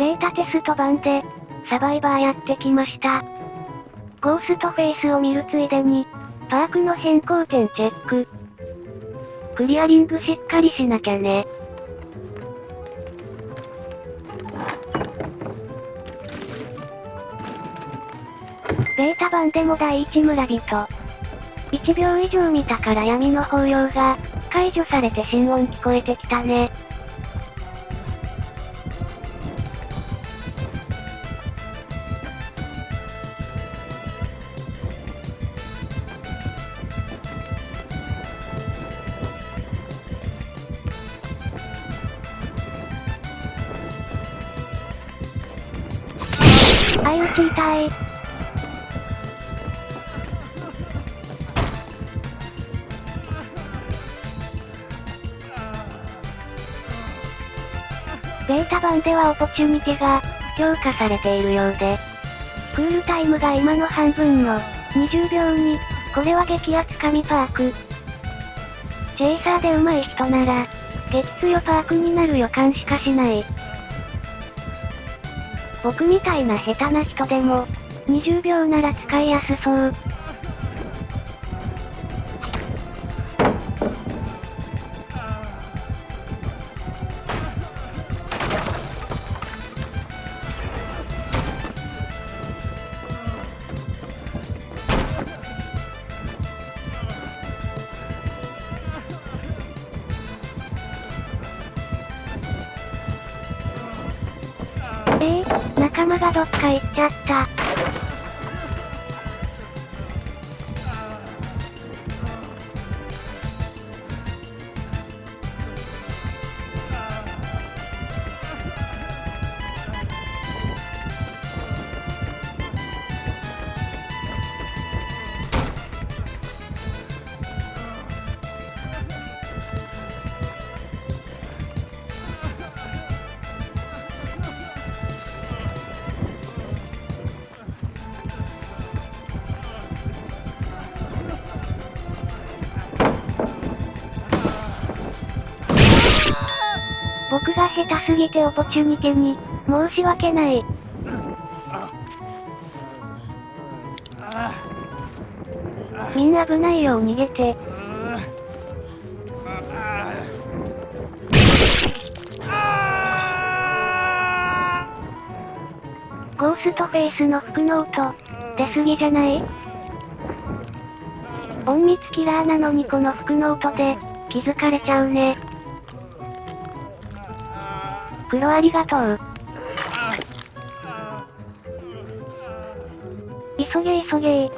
ベータテスト版で、サバイバーやってきました。ゴーストフェイスを見るついでに、パークの変更点チェック。クリアリングしっかりしなきゃね。ベータ版でも第一村人。1秒以上見たから闇の抱擁が、解除されて心音聞こえてきたね。相打ち痛い。ベータ版ではオポチュニティが、強化されているようで。クールタイムが今の半分の、20秒に、これは激アツ神パーク。チェイサーで上手い人なら、激強パークになる予感しかしない。僕みたいな下手な人でも、20秒なら使いやすそう。え、仲間がどっか行っちゃった。下手すぎてオポチュニティに、申し訳ない。みんな危ないよう逃げて。ゴーストフェイスの服の音、出すぎじゃない？隠密キラーなのにこの服の音で、気づかれちゃうね。黒ありがとう。急げ急げ。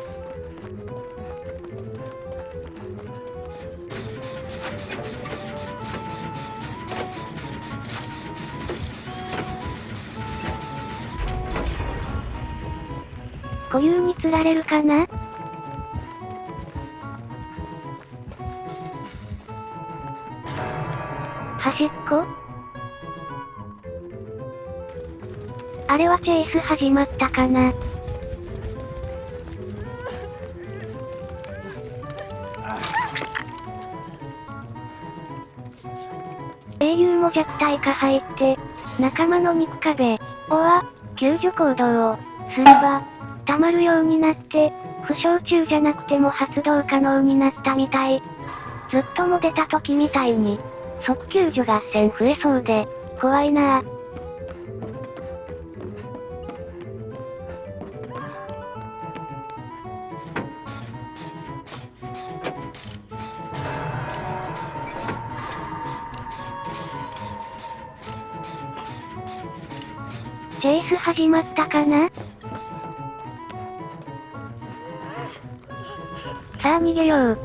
固有に釣られるかな？端っこ？あれはチェイス始まったかな？英雄も弱体化入って、仲間の肉壁、おわ、救助行動を、すれば、溜まるようになって、負傷中じゃなくても発動可能になったみたい。ずっとも出た時みたいに、即救助合戦増えそうで、怖いなぁ。チェイス始まったかな？さあ逃げよう。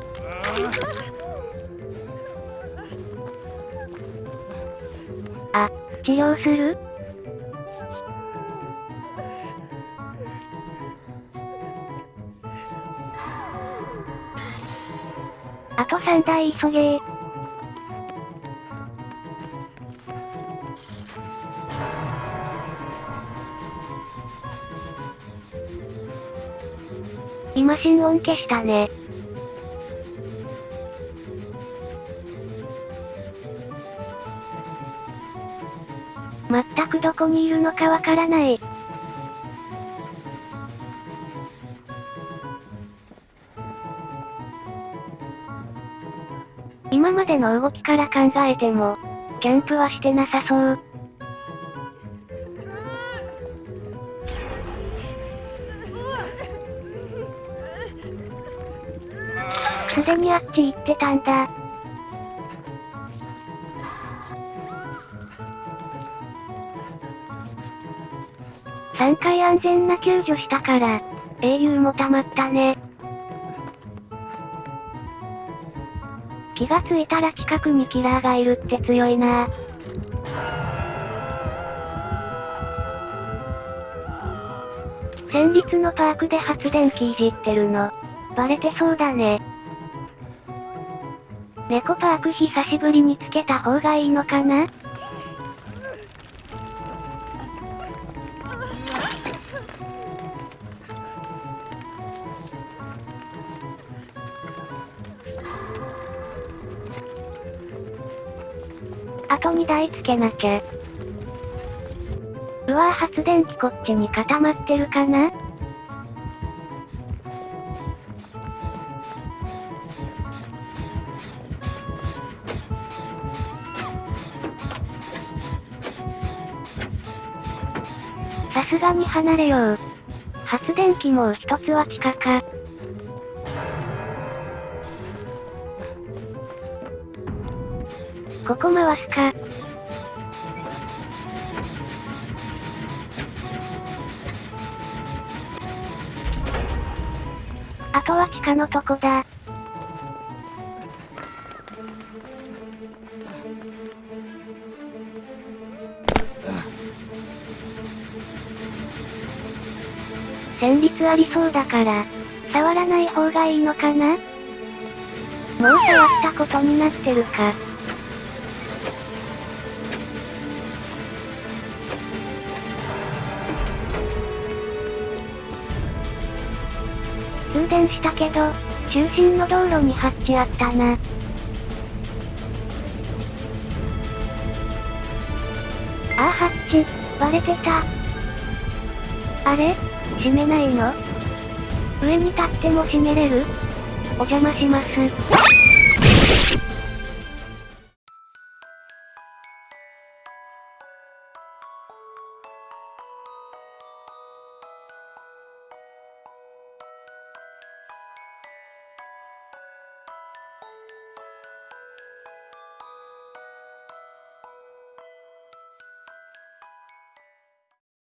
あ、治療する？あと3台急げー。今心音消したね。全くどこにいるのかわからない。今までの動きから考えても、キャンプはしてなさそう。すでにあっち行ってたんだ。3回安全な救助したから、英雄も溜まったね。気がついたら近くにキラーがいるって強いな戦慄のパークで発電機いじってるの。バレてそうだね。猫パーク久しぶりにつけた方がいいのかな？あと2台つけなきゃ。うわぁ発電機こっちに固まってるかな？さすがに離れよう。発電機もう一つは地下か。ここ回すか。あとは地下のとこだ。戦慄ありそうだから、触らない方がいいのかな？もう触ったことになってるか。通電したけど、中心の道路にハッチあったな。ああ、ハッチ、割れてた。あれ？閉めないの？上に立っても閉めれる？お邪魔します。